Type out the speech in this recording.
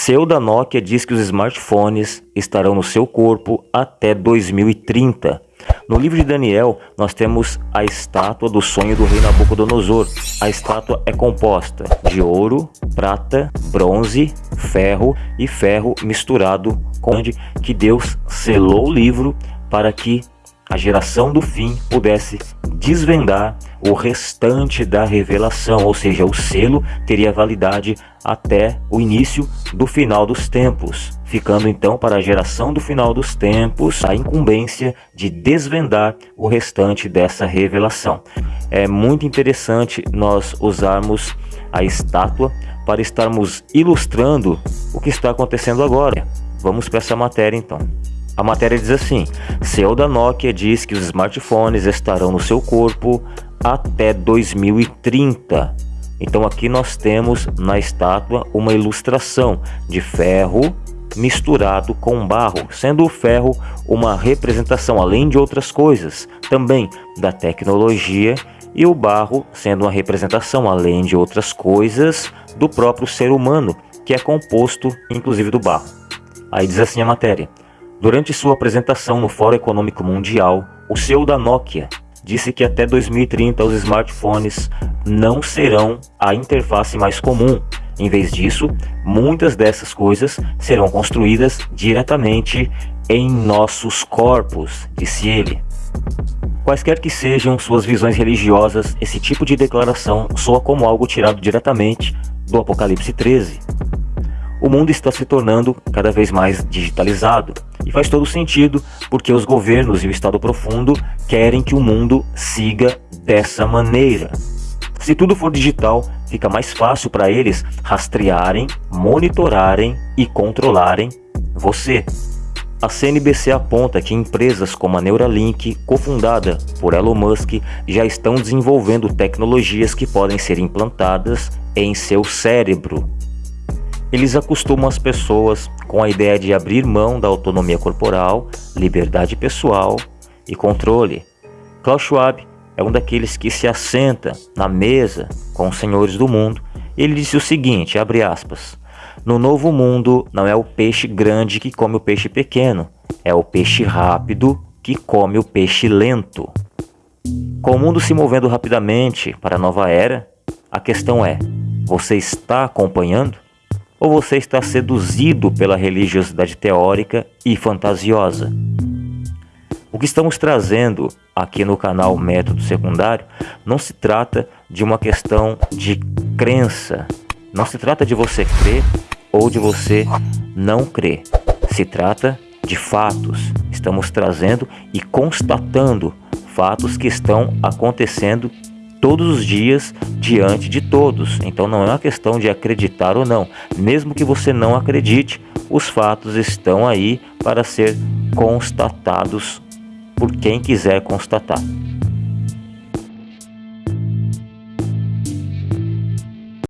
CEO da Nokia diz que os smartphones estarão no seu corpo até 2030. No livro de Daniel, nós temos a estátua do sonho do rei Nabucodonosor. A estátua é composta de ouro, prata, bronze, ferro e ferro misturado com que Deus selou o livro para que a geração do fim pudesse desvendar o restante da revelação, ou seja, o selo teria validade até o início do final dos tempos, ficando então para a geração do final dos tempos a incumbência de desvendar o restante dessa revelação. É muito interessante nós usarmos a estátua para estarmos ilustrando o que está acontecendo agora. Vamos para essa matéria então. A matéria diz assim: CEO da Nokia diz que os smartphones estarão no seu corpo até 2030. Então aqui nós temos na estátua uma ilustração de ferro misturado com barro, sendo o ferro uma representação, além de outras coisas, também da tecnologia e o barro sendo uma representação, além de outras coisas, do próprio ser humano, que é composto inclusive do barro. Aí diz assim a matéria. Durante sua apresentação no Fórum Econômico Mundial, o CEO da Nokia disse que até 2030 os smartphones não serão a interface mais comum. Em vez disso, muitas dessas coisas serão construídas diretamente em nossos corpos, disse ele. Quaisquer que sejam suas visões religiosas, esse tipo de declaração soa como algo tirado diretamente do Apocalipse 13. O mundo está se tornando cada vez mais digitalizado e faz todo sentido, porque os governos e o Estado profundo querem que o mundo siga dessa maneira. Se tudo for digital, fica mais fácil para eles rastrearem, monitorarem e controlarem você. A CNBC aponta que empresas como a Neuralink, cofundada por Elon Musk, já estão desenvolvendo tecnologias que podem ser implantadas em seu cérebro eles acostumam as pessoas com a ideia de abrir mão da autonomia corporal, liberdade pessoal e controle. Klaus Schwab é um daqueles que se assenta na mesa com os senhores do mundo. Ele disse o seguinte, abre aspas, no novo mundo não é o peixe grande que come o peixe pequeno, é o peixe rápido que come o peixe lento. Com o mundo se movendo rapidamente para a nova era, a questão é, você está acompanhando? Ou você está seduzido pela religiosidade teórica e fantasiosa? O que estamos trazendo aqui no canal Método Secundário não se trata de uma questão de crença, não se trata de você crer ou de você não crer, se trata de fatos. Estamos trazendo e constatando fatos que estão acontecendo todos os dias diante de todos. Então não é uma questão de acreditar ou não. Mesmo que você não acredite, os fatos estão aí para ser constatados por quem quiser constatar.